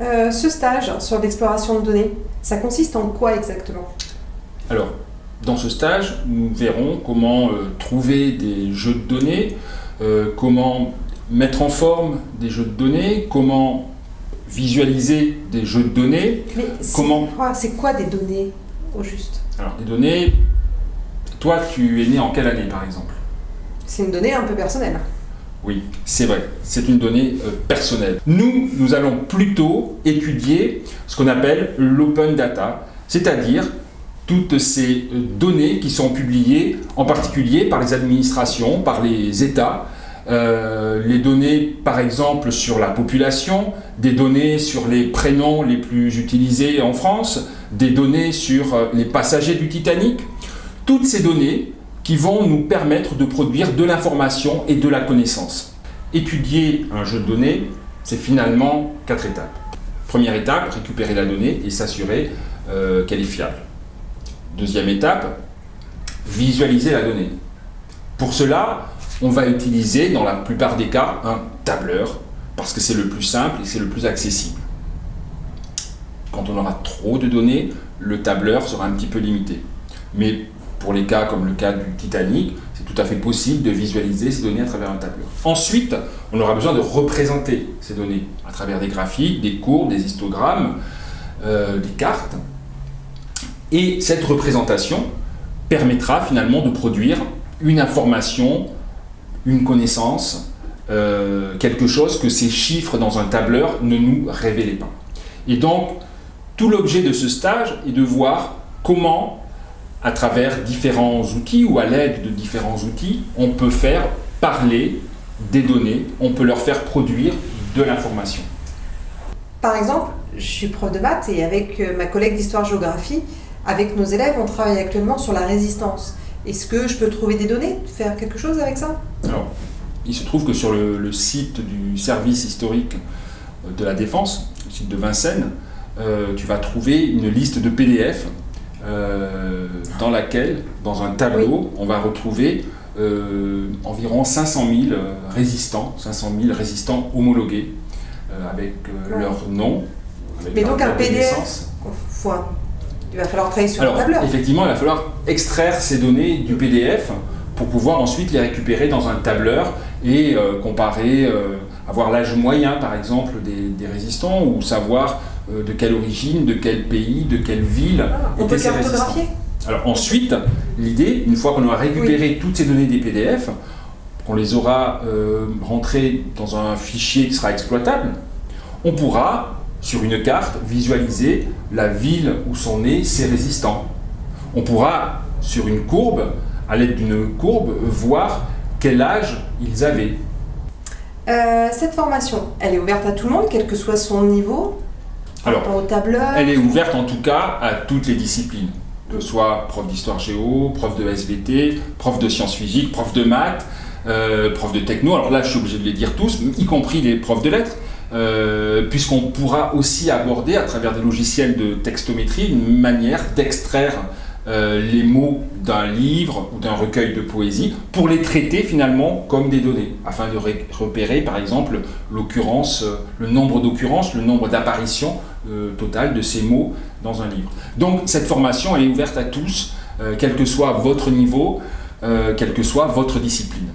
Euh, ce stage sur l'exploration de données, ça consiste en quoi exactement? Alors, dans ce stage, nous verrons comment euh, trouver des jeux de données, euh, comment mettre en forme des jeux de données, comment visualiser des jeux de données. Mais comment C'est quoi des données au juste? Alors, des données, toi, tu es né en quelle année par exemple? C'est une donnée un peu personnelle. Oui, c'est vrai, c'est une donnée euh, personnelle. Nous, nous allons plutôt étudier ce qu'on appelle l'open data, c'est-à-dire toutes ces euh, données qui sont publiées, en particulier par les administrations, par les États, euh, les données par exemple sur la population, des données sur les prénoms les plus utilisés en France, des données sur les passagers du Titanic. Toutes ces données qui vont nous permettre de produire de l'information et de la connaissance. Étudier un jeu de données, c'est finalement quatre étapes. Première étape, récupérer la donnée et s'assurer euh, qu'elle est fiable. Deuxième étape, visualiser la donnée. Pour cela, on va utiliser dans la plupart des cas un tableur parce que c'est le plus simple et c'est le plus accessible. Quand on aura trop de données, le tableur sera un petit peu limité. Pour les cas comme le cas du Titanic, c'est tout à fait possible de visualiser ces données à travers un tableur. Ensuite, on aura besoin de représenter ces données à travers des graphiques, des courbes, des histogrammes, euh, des cartes. Et cette représentation permettra finalement de produire une information, une connaissance, euh, quelque chose que ces chiffres dans un tableur ne nous révélaient pas. Et donc, tout l'objet de ce stage est de voir comment à travers différents outils ou à l'aide de différents outils, on peut faire parler des données, on peut leur faire produire de l'information. Par exemple, je suis prof de maths et avec euh, ma collègue d'histoire-géographie, avec nos élèves, on travaille actuellement sur la résistance. Est-ce que je peux trouver des données, faire quelque chose avec ça? Alors, il se trouve que sur le, site du service historique de la Défense, le site de Vincennes, euh, tu vas trouver une liste de PDF euh, dans laquelle, dans un tableau, on va retrouver euh, environ 500 000 euh, résistants, 500 000 résistants homologués, avec leur nom. Avec Mais donc un PDF, il va falloir travailler sur Alors, un tableur. Effectivement, il va falloir extraire ces données du PDF pour pouvoir ensuite les récupérer dans un tableur et comparer, avoir l'âge moyen par exemple des, des résistants ou savoir euh, de quelle origine, de quel pays, de quelle ville Alors ensuite, l'idée, une fois qu'on aura récupéré toutes ces données des PDF, qu'on les aura euh, rentrées dans un fichier qui sera exploitable, on pourra, sur une carte, visualiser la ville où sont nés ces résistants. On pourra, sur une courbe, à l'aide d'une courbe, voir quel âge ils avaient. Euh, cette formation, elle est ouverte à tout le monde, quel que soit son niveau alors, elle est ouverte en tout cas à toutes les disciplines, que ce soit prof d'histoire géo, prof de SVT, prof de sciences physiques, prof de maths, euh, prof de techno. Alors là, je suis obligé de les dire tous, y compris les profs de lettres. Euh, puisqu'on pourra aussi aborder à travers des logiciels de textométrie une manière d'extraire euh, les mots d'un livre ou d'un recueil de poésie pour les traiter finalement comme des données, afin de repérer par exemple l'occurrence, euh, le nombre d'occurrences, le nombre d'apparitions euh, totales de ces mots dans un livre. Donc cette formation est ouverte à tous, quel que soit votre niveau, quelle que soit votre discipline.